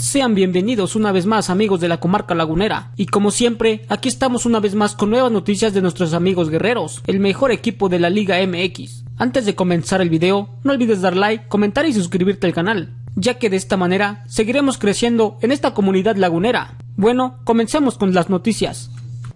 Sean bienvenidos una vez más amigos de la comarca lagunera y como siempre aquí estamos una vez más con nuevas noticias de nuestros amigos guerreros, el mejor equipo de la Liga MX. Antes de comenzar el video, no olvides dar like, comentar y suscribirte al canal, ya que de esta manera seguiremos creciendo en esta comunidad lagunera. Bueno, comencemos con las noticias.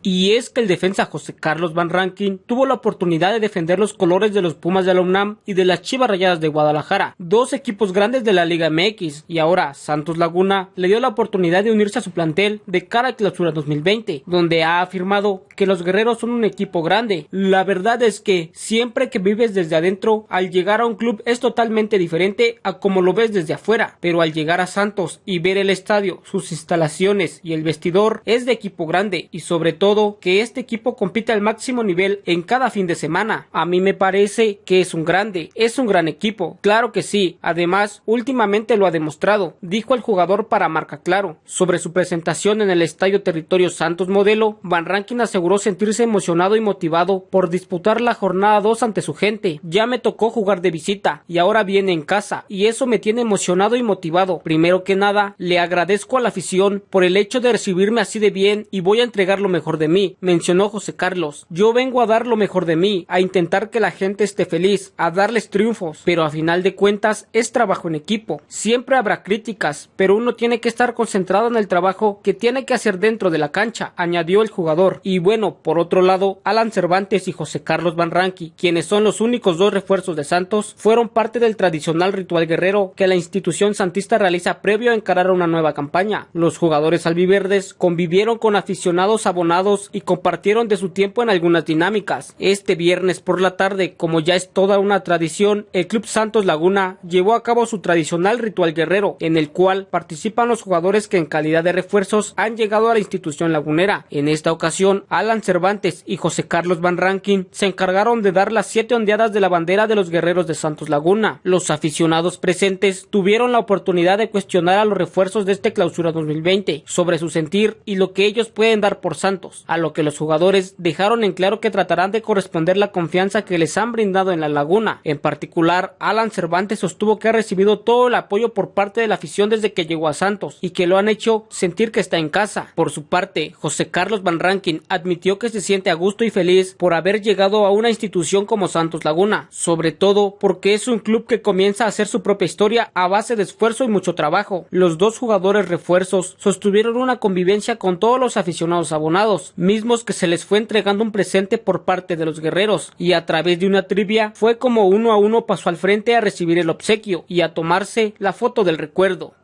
Y es que el defensa José Carlos Van Rankin tuvo la oportunidad de defender los colores de los Pumas de la UNAM y de las Chivas Rayadas de Guadalajara, dos equipos grandes de la Liga MX, y ahora Santos Laguna le dio la oportunidad de unirse a su plantel de cara a clausura 2020, donde ha afirmado que los guerreros son un equipo grande. La verdad es que siempre que vives desde adentro, al llegar a un club es totalmente diferente a como lo ves desde afuera, pero al llegar a Santos y ver el estadio, sus instalaciones y el vestidor es de equipo grande y sobre todo que este equipo compite al máximo nivel en cada fin de semana. A mí me parece que es un grande, es un gran equipo. Claro que sí, además, últimamente lo ha demostrado, dijo el jugador para Marca Claro. Sobre su presentación en el Estadio Territorio Santos Modelo, Van Rankin aseguró sentirse emocionado y motivado por disputar la jornada 2 ante su gente. Ya me tocó jugar de visita y ahora viene en casa y eso me tiene emocionado y motivado. Primero que nada, le agradezco a la afición por el hecho de recibirme así de bien y voy a entregar lo mejor de mí, mencionó José Carlos. Yo vengo a dar lo mejor de mí, a intentar que la gente esté feliz, a darles triunfos, pero a final de cuentas es trabajo en equipo. Siempre habrá críticas, pero uno tiene que estar concentrado en el trabajo que tiene que hacer dentro de la cancha, añadió el jugador. Y bueno, por otro lado, Alan Cervantes y José Carlos Van quienes son los únicos dos refuerzos de Santos, fueron parte del tradicional ritual guerrero que la institución santista realiza previo a encarar una nueva campaña. Los jugadores albiverdes convivieron con aficionados abonados y compartieron de su tiempo en algunas dinámicas. Este viernes por la tarde, como ya es toda una tradición, el Club Santos Laguna llevó a cabo su tradicional ritual guerrero, en el cual participan los jugadores que en calidad de refuerzos han llegado a la institución lagunera. En esta ocasión, Alan Cervantes y José Carlos Van Rankin se encargaron de dar las siete ondeadas de la bandera de los guerreros de Santos Laguna. Los aficionados presentes tuvieron la oportunidad de cuestionar a los refuerzos de este clausura 2020 sobre su sentir y lo que ellos pueden dar por Santos a lo que los jugadores dejaron en claro que tratarán de corresponder la confianza que les han brindado en la laguna. En particular, Alan Cervantes sostuvo que ha recibido todo el apoyo por parte de la afición desde que llegó a Santos y que lo han hecho sentir que está en casa. Por su parte, José Carlos Van Rankin admitió que se siente a gusto y feliz por haber llegado a una institución como Santos Laguna, sobre todo porque es un club que comienza a hacer su propia historia a base de esfuerzo y mucho trabajo. Los dos jugadores refuerzos sostuvieron una convivencia con todos los aficionados abonados, mismos que se les fue entregando un presente por parte de los guerreros, y a través de una trivia fue como uno a uno pasó al frente a recibir el obsequio y a tomarse la foto del recuerdo.